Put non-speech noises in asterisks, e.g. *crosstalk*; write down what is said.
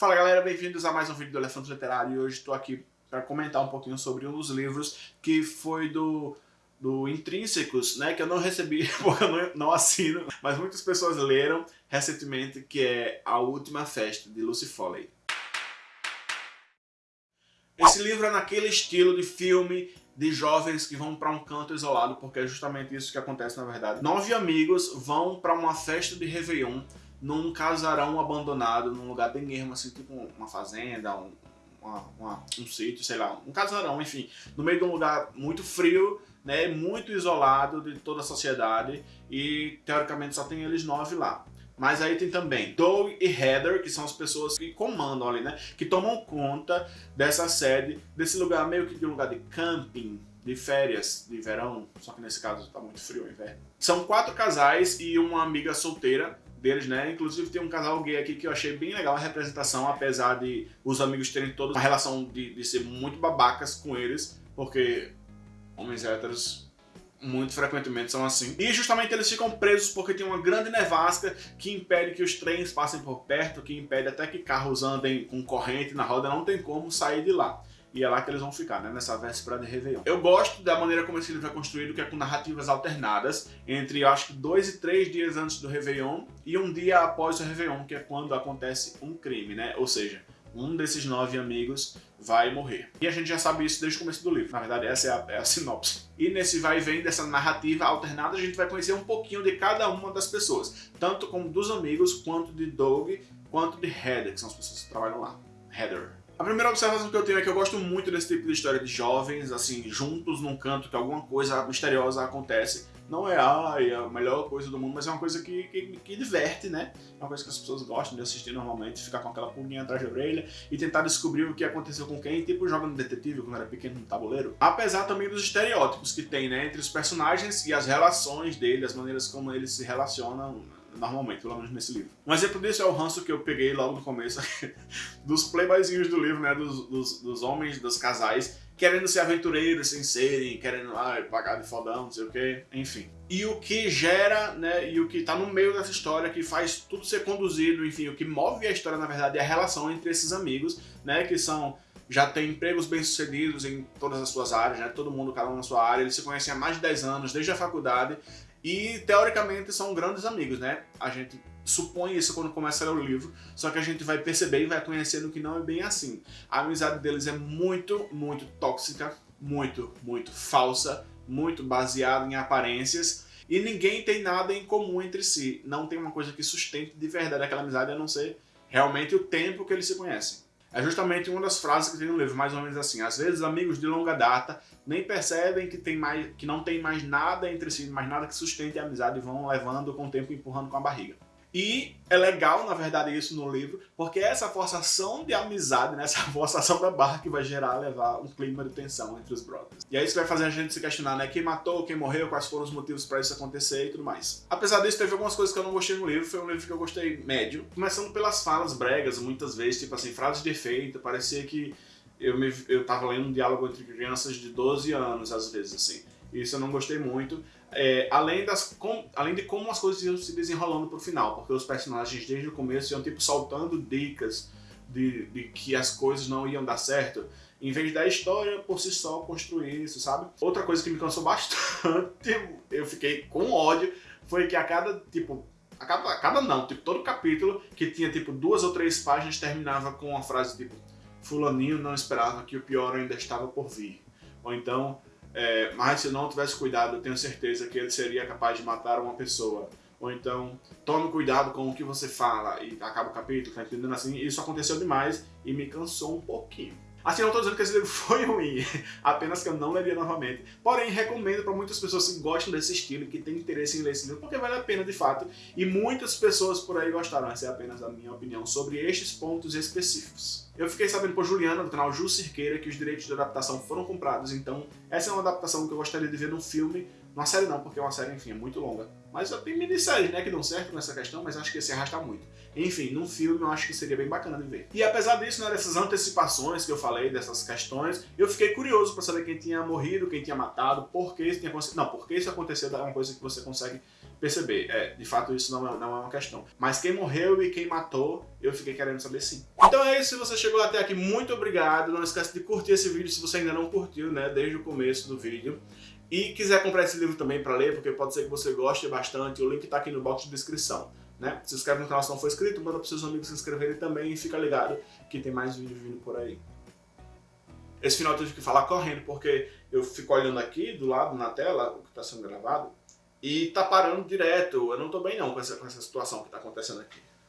Fala galera, bem-vindos a mais um vídeo do Elefante Literário e hoje estou aqui para comentar um pouquinho sobre um dos livros que foi do, do Intrínsecos, né, que eu não recebi *laughs* porque eu não, não assino, mas muitas pessoas leram recentemente, que é A Última Festa, de Lucy Foley. Esse livro é naquele estilo de filme de jovens que vão para um canto isolado, porque é justamente isso que acontece na verdade. Nove amigos vão para uma festa de Réveillon num casarão abandonado, num lugar bem ermo, assim, tipo uma fazenda, um, uma, uma, um sítio, sei lá, um casarão, enfim, no meio de um lugar muito frio, né, muito isolado de toda a sociedade e teoricamente só tem eles nove lá. Mas aí tem também Doug e Heather, que são as pessoas que comandam ali, né? Que tomam conta dessa sede, desse lugar meio que de um lugar de camping, de férias, de verão, só que nesse caso tá muito frio o inverno. São quatro casais e uma amiga solteira, deles, né? Inclusive tem um casal gay aqui que eu achei bem legal a representação, apesar de os amigos terem toda uma relação de, de ser muito babacas com eles, porque homens héteros muito frequentemente são assim. E justamente eles ficam presos porque tem uma grande nevasca que impede que os trens passem por perto, que impede até que carros andem com corrente na roda, não tem como sair de lá. E é lá que eles vão ficar, né? Nessa véspera de Réveillon. Eu gosto da maneira como esse livro é construído, que é com narrativas alternadas, entre, eu acho que, dois e três dias antes do Réveillon e um dia após o Réveillon, que é quando acontece um crime, né? Ou seja, um desses nove amigos vai morrer. E a gente já sabe isso desde o começo do livro. Na verdade, essa é a, é a sinopse. E nesse vai e vem dessa narrativa alternada, a gente vai conhecer um pouquinho de cada uma das pessoas. Tanto como dos amigos, quanto de Doug, quanto de Heather, que são as pessoas que trabalham lá. Heather. A primeira observação que eu tenho é que eu gosto muito desse tipo de história de jovens, assim, juntos num canto que alguma coisa misteriosa acontece. Não é ai, a melhor coisa do mundo, mas é uma coisa que, que, que, diverte, né? É uma coisa que as pessoas gostam de assistir normalmente, ficar com aquela pulguinha atrás da orelha e tentar descobrir o que aconteceu com quem, tipo jogando detetive quando era pequeno no tabuleiro. Apesar também dos estereótipos que tem, né, entre os personagens e as relações dele, as maneiras como eles se relacionam normalmente, pelo menos nesse livro. Um exemplo disso é o ranço que eu peguei logo no começo, *laughs* dos playboyzinhos do livro, né, dos, dos, dos, homens, dos casais, querendo ser aventureiros sem serem, querendo ah, pagar de fodão, não sei o que, enfim. E o que gera, né, e o que tá no meio dessa história, que faz tudo ser conduzido, enfim, o que move a história, na verdade, é a relação entre esses amigos, né, que são já tem empregos bem-sucedidos em todas as suas áreas, né? todo mundo, cada um na sua área, eles se conhecem há mais de 10 anos, desde a faculdade, e, teoricamente, são grandes amigos, né? A gente supõe isso quando começa a ler o livro, só que a gente vai perceber e vai conhecendo que não é bem assim. A amizade deles é muito, muito tóxica, muito, muito falsa, muito baseada em aparências, e ninguém tem nada em comum entre si. Não tem uma coisa que sustente de verdade aquela amizade, a não ser realmente o tempo que eles se conhecem. É justamente uma das frases que tem no livro, mais ou menos assim. Às vezes, amigos de longa data nem percebem que, tem mais, que não tem mais nada entre si, mais nada que sustente a amizade e vão levando com o tempo empurrando com a barriga. E é legal, na verdade, isso no livro, porque é essa forçação de amizade, né, *laughs* essa forçação da barra que vai gerar, levar um clima de tensão entre os brothers. E é isso que vai fazer a gente se questionar, né, quem matou, quem morreu, quais foram os motivos para isso acontecer e tudo mais. Apesar disso, teve algumas coisas que eu não gostei no livro, foi um livro que eu gostei médio, começando pelas falas bregas, muitas vezes, tipo assim, frases de efeito, parecia que eu, me, eu tava lendo um diálogo entre crianças de 12 anos, às vezes, assim. Isso eu não gostei muito. É, além, das, com, além de como as coisas iam se desenrolando pro final, porque os personagens desde o começo iam tipo soltando dicas de, de que as coisas não iam dar certo, em vez da história por si só construir isso, sabe? Outra coisa que me cansou *laughs* bastante, eu fiquei com ódio, foi que a cada, tipo, a cada, a cada não, tipo, todo capítulo que tinha tipo duas ou três páginas terminava com uma frase tipo fulaninho não esperava que o pior ainda estava por vir. Ou então, é, mas se não tivesse cuidado, eu tenho certeza que ele seria capaz de matar uma pessoa. Ou então, tome cuidado com o que você fala e acaba o capítulo, tá entendendo assim? Isso aconteceu demais e me cansou um pouquinho. Assim, não estou dizendo que esse livro *laughs* foi ruim, apenas que eu não leria novamente. Porém, recomendo para muitas pessoas que gostam desse estilo e que têm interesse em ler esse livro, porque vale a pena de fato. E muitas pessoas por aí gostaram, essa é apenas a minha opinião sobre estes pontos específicos. Eu fiquei sabendo por Juliana, do canal Ju Cirqueira, que os direitos de adaptação foram comprados, então essa é uma adaptação que eu gostaria de ver num filme, numa série não, porque é uma série, enfim, é muito longa. Mas tem minisséries, né, que dão certo nessa questão, mas acho que se arrasta muito. Enfim, num filme eu acho que seria bem bacana de ver. E apesar disso, né, dessas antecipações que eu falei, dessas questões, eu fiquei curioso para saber quem tinha morrido, quem tinha matado, por que isso tinha acontecido. Não, por que isso aconteceu é uma coisa que você consegue perceber. É, de fato isso não é, não é uma questão. Mas quem morreu e quem matou, eu fiquei querendo saber sim. Então é isso, se você chegou até aqui, muito obrigado. Não esquece de curtir esse vídeo se você ainda não curtiu, né, desde o começo do vídeo. E quiser comprar esse livro também para ler, porque pode ser que você goste bastante, o link está aqui no box de descrição. Né? Se inscreve no canal se não for inscrito, manda para seus amigos se inscreverem também e fica ligado que tem mais vídeos vindo por aí. Esse final eu tive que falar correndo, porque eu fico olhando aqui do lado na tela, o que está sendo gravado, e tá parando direto. Eu não tô bem não com essa, com essa situação que tá acontecendo aqui.